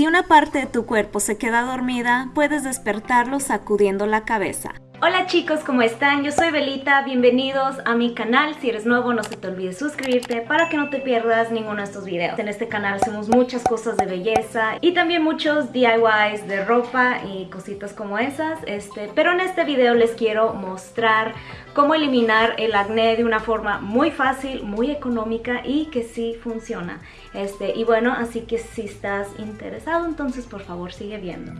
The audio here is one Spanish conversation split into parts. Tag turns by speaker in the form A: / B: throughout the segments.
A: Si una parte de tu cuerpo se queda dormida, puedes despertarlo sacudiendo la cabeza. Hola chicos, ¿cómo están? Yo soy Belita, bienvenidos a mi canal. Si eres nuevo, no se te olvide suscribirte para que no te pierdas ninguno de estos videos. En este canal hacemos muchas cosas de belleza y también muchos DIYs de ropa y cositas como esas. Este, pero en este video les quiero mostrar cómo eliminar el acné de una forma muy fácil, muy económica y que sí funciona. Este, y bueno, así que si estás interesado, entonces por favor sigue viendo.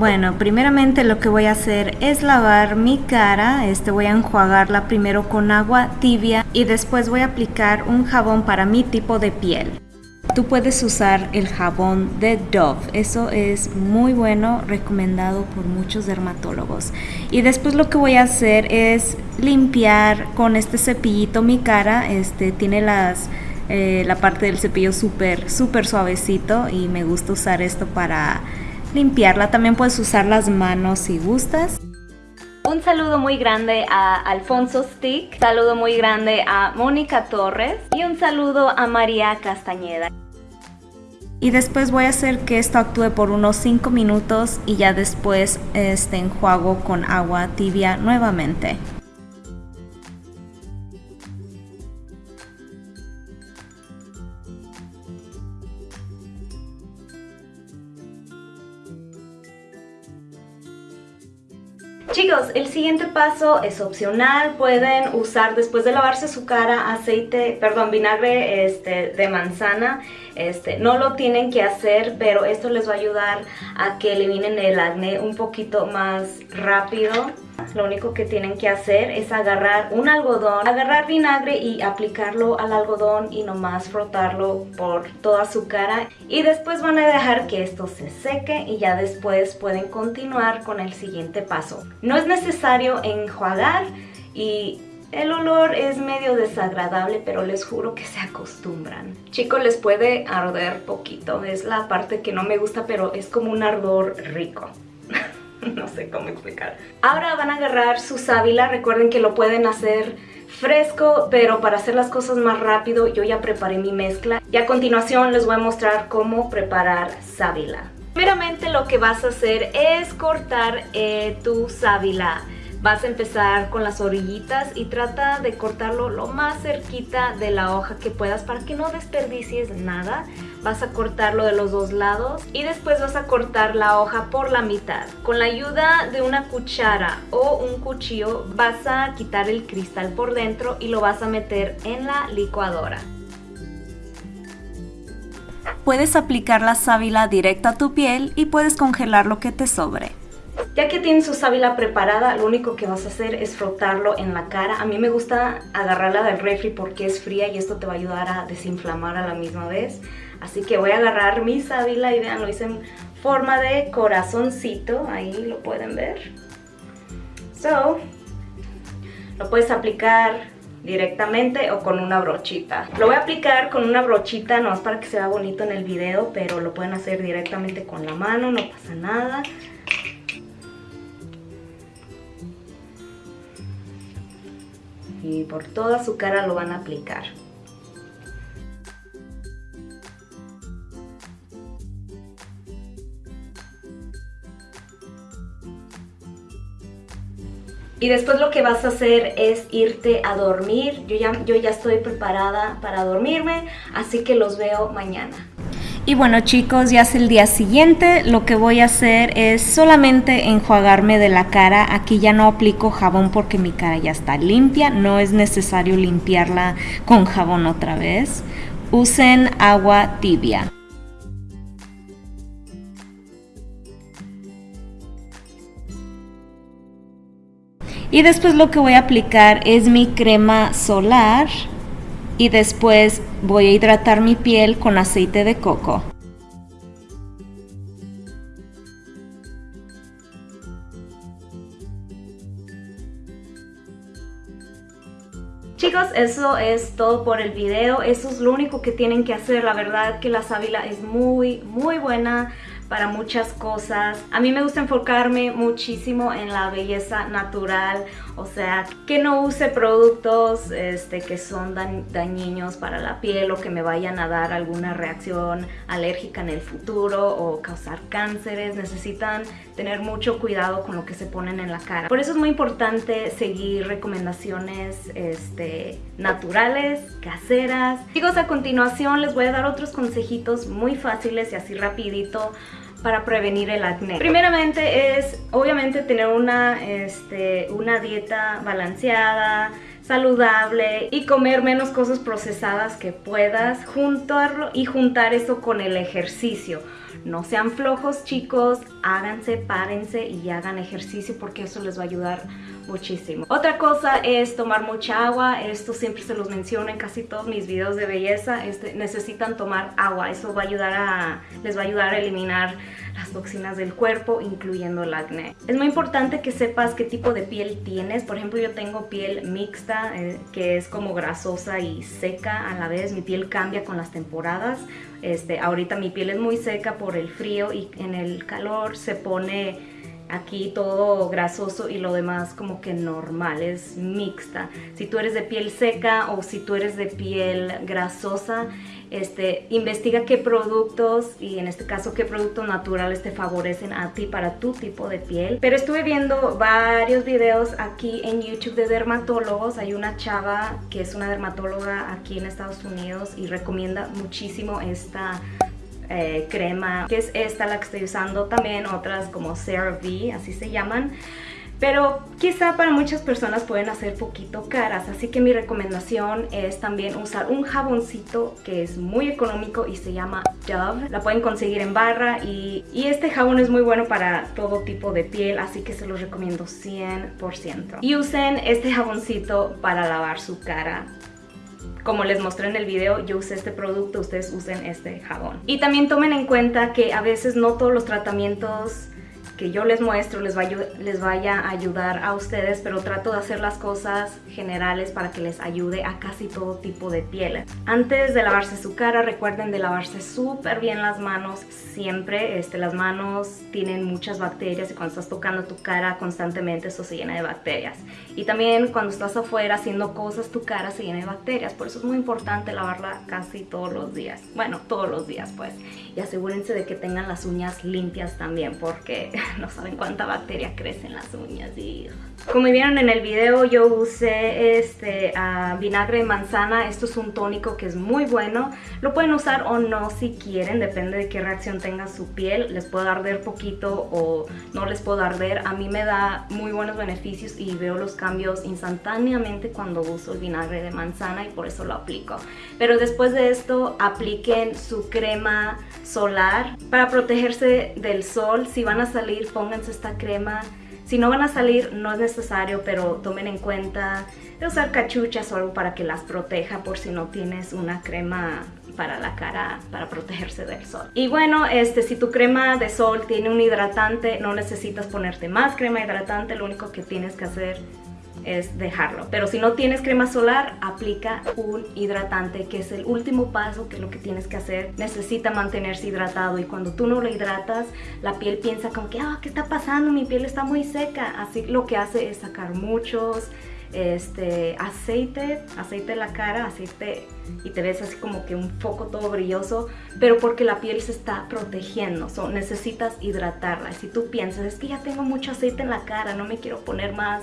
A: Bueno, primeramente lo que voy a hacer es lavar mi cara, este voy a enjuagarla primero con agua tibia y después voy a aplicar un jabón para mi tipo de piel. Tú puedes usar el jabón de Dove, eso es muy bueno, recomendado por muchos dermatólogos. Y después lo que voy a hacer es limpiar con este cepillito mi cara, este tiene las eh, la parte del cepillo súper súper suavecito y me gusta usar esto para limpiarla. También puedes usar las manos si gustas. Un saludo muy grande a Alfonso Stick, saludo muy grande a Mónica Torres y un saludo a María Castañeda. Y después voy a hacer que esto actúe por unos 5 minutos y ya después este enjuago con agua tibia nuevamente. Chicos, el siguiente paso es opcional, pueden usar después de lavarse su cara aceite, perdón, vinagre este, de manzana, este, no lo tienen que hacer, pero esto les va a ayudar a que eliminen el acné un poquito más rápido. Lo único que tienen que hacer es agarrar un algodón, agarrar vinagre y aplicarlo al algodón y nomás frotarlo por toda su cara. Y después van a dejar que esto se seque y ya después pueden continuar con el siguiente paso. No es necesario enjuagar y el olor es medio desagradable, pero les juro que se acostumbran. Chicos, les puede arder poquito. Es la parte que no me gusta, pero es como un ardor rico. no sé cómo explicar. Ahora van a agarrar su sábila, recuerden que lo pueden hacer fresco, pero para hacer las cosas más rápido yo ya preparé mi mezcla y a continuación les voy a mostrar cómo preparar sábila. Primeramente lo que vas a hacer es cortar eh, tu sábila. Vas a empezar con las orillitas y trata de cortarlo lo más cerquita de la hoja que puedas para que no desperdicies nada. Vas a cortarlo de los dos lados y después vas a cortar la hoja por la mitad. Con la ayuda de una cuchara o un cuchillo vas a quitar el cristal por dentro y lo vas a meter en la licuadora. Puedes aplicar la sábila directa a tu piel y puedes congelar lo que te sobre. Ya que tienes su sábila preparada, lo único que vas a hacer es frotarlo en la cara. A mí me gusta agarrarla del refri porque es fría y esto te va a ayudar a desinflamar a la misma vez. Así que voy a agarrar mi sábila y vean, lo hice en forma de corazoncito. Ahí lo pueden ver. So, lo puedes aplicar directamente o con una brochita. Lo voy a aplicar con una brochita, no es para que se vea bonito en el video, pero lo pueden hacer directamente con la mano, no pasa nada. Y por toda su cara lo van a aplicar. Y después lo que vas a hacer es irte a dormir. Yo ya, yo ya estoy preparada para dormirme, así que los veo mañana. Y bueno chicos, ya es el día siguiente, lo que voy a hacer es solamente enjuagarme de la cara, aquí ya no aplico jabón porque mi cara ya está limpia, no es necesario limpiarla con jabón otra vez. Usen agua tibia. Y después lo que voy a aplicar es mi crema solar y después voy a hidratar mi piel con aceite de coco. Chicos, eso es todo por el video, eso es lo único que tienen que hacer, la verdad que la sábila es muy muy buena para muchas cosas. A mí me gusta enfocarme muchísimo en la belleza natural, o sea, que no use productos este, que son dañinos para la piel o que me vayan a dar alguna reacción alérgica en el futuro o causar cánceres. Necesitan tener mucho cuidado con lo que se ponen en la cara. Por eso es muy importante seguir recomendaciones este, naturales, caseras. Chicos, a continuación les voy a dar otros consejitos muy fáciles y así rapidito para prevenir el acné. Primeramente es obviamente tener una, este, una dieta balanceada, saludable y comer menos cosas procesadas que puedas, juntarlo y juntar eso con el ejercicio. No sean flojos chicos, háganse, párense y hagan ejercicio porque eso les va a ayudar muchísimo. Otra cosa es tomar mucha agua, esto siempre se los menciono en casi todos mis videos de belleza, este, necesitan tomar agua, eso va a ayudar a, les va a ayudar a eliminar las toxinas del cuerpo, incluyendo el acné. Es muy importante que sepas qué tipo de piel tienes, por ejemplo yo tengo piel mixta, eh, que es como grasosa y seca a la vez, mi piel cambia con las temporadas, este, ahorita mi piel es muy seca por el frío y en el calor se pone aquí todo grasoso y lo demás como que normal, es mixta. Si tú eres de piel seca o si tú eres de piel grasosa, este, investiga qué productos y en este caso qué productos naturales te favorecen a ti para tu tipo de piel. Pero estuve viendo varios videos aquí en YouTube de dermatólogos. Hay una chava que es una dermatóloga aquí en Estados Unidos y recomienda muchísimo esta eh, crema, que es esta la que estoy usando, también otras como CeraVe, así se llaman. Pero quizá para muchas personas pueden hacer poquito caras, así que mi recomendación es también usar un jaboncito que es muy económico y se llama Dove. La pueden conseguir en barra y, y este jabón es muy bueno para todo tipo de piel, así que se los recomiendo 100%. Y usen este jaboncito para lavar su cara como les mostré en el video, yo usé este producto, ustedes usen este jabón. Y también tomen en cuenta que a veces no todos los tratamientos que yo les muestro les, vaya, les vaya a ayudar a ustedes, pero trato de hacer las cosas generales para que les ayude a casi todo tipo de piel. Antes de lavarse su cara, recuerden de lavarse súper bien las manos siempre. Este, las manos tienen muchas bacterias y cuando estás tocando tu cara constantemente eso se llena de bacterias. Y también cuando estás afuera haciendo cosas, tu cara se llena de bacterias. Por eso es muy importante lavarla casi todos los días. Bueno, todos los días pues. Y asegúrense de que tengan las uñas limpias también porque no saben cuánta bacteria crece en las uñas y... Como vieron en el video yo usé este uh, vinagre de manzana, esto es un tónico que es muy bueno, lo pueden usar o no si quieren, depende de qué reacción tenga su piel, les puede arder poquito o no les puedo arder, a mí me da muy buenos beneficios y veo los cambios instantáneamente cuando uso el vinagre de manzana y por eso lo aplico. Pero después de esto apliquen su crema solar para protegerse del sol, si van a salir pónganse esta crema. Si no van a salir, no es necesario, pero tomen en cuenta de usar cachuchas o algo para que las proteja por si no tienes una crema para la cara para protegerse del sol. Y bueno, este, si tu crema de sol tiene un hidratante, no necesitas ponerte más crema hidratante, lo único que tienes que hacer es dejarlo. Pero si no tienes crema solar, aplica un hidratante, que es el último paso, que es lo que tienes que hacer. Necesita mantenerse hidratado y cuando tú no lo hidratas, la piel piensa como que, ah, ¿qué está pasando? Mi piel está muy seca. Así lo que hace es sacar muchos este aceite, aceite la cara, aceite y te ves así como que un foco todo brilloso, pero porque la piel se está protegiendo, so, necesitas hidratarla. Si tú piensas, es que ya tengo mucho aceite en la cara, no me quiero poner más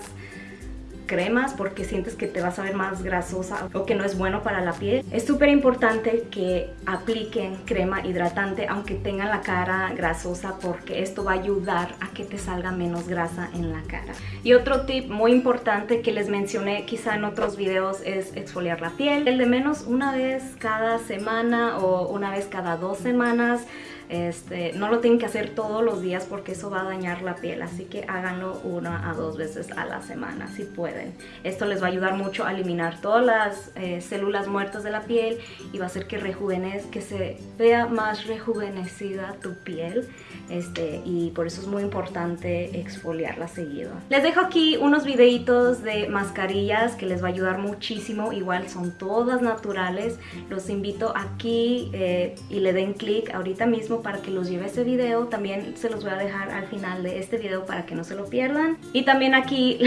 A: cremas porque sientes que te vas a ver más grasosa o que no es bueno para la piel. Es súper importante que apliquen crema hidratante aunque tengan la cara grasosa porque esto va a ayudar a que te salga menos grasa en la cara. Y otro tip muy importante que les mencioné quizá en otros videos es exfoliar la piel. El de menos una vez cada semana o una vez cada dos semanas este, no lo tienen que hacer todos los días porque eso va a dañar la piel, así que háganlo una a dos veces a la semana si pueden. Esto les va a ayudar mucho a eliminar todas las eh, células muertas de la piel y va a hacer que rejuvenezca, que se vea más rejuvenecida tu piel este, y por eso es muy importante exfoliarla seguido. Les dejo aquí unos videitos de mascarillas que les va a ayudar muchísimo, igual son todas naturales. Los invito aquí eh, y le den clic ahorita mismo para que los lleve ese video. También se los voy a dejar al final de este video para que no se lo pierdan. Y también aquí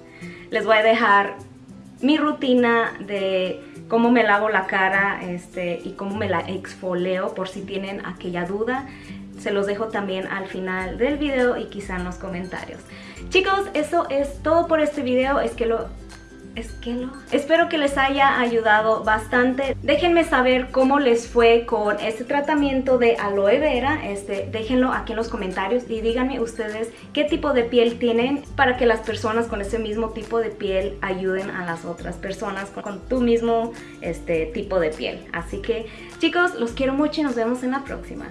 A: les voy a dejar mi rutina de cómo me lavo la cara este, y cómo me la exfoleo por si tienen aquella duda. Se los dejo también al final del video y quizá en los comentarios. Chicos, eso es todo por este video. Es que lo es que lo... Espero que les haya ayudado bastante. Déjenme saber cómo les fue con este tratamiento de aloe vera. Este, déjenlo aquí en los comentarios y díganme ustedes qué tipo de piel tienen para que las personas con ese mismo tipo de piel ayuden a las otras personas con, con tu mismo este, tipo de piel. Así que chicos, los quiero mucho y nos vemos en la próxima.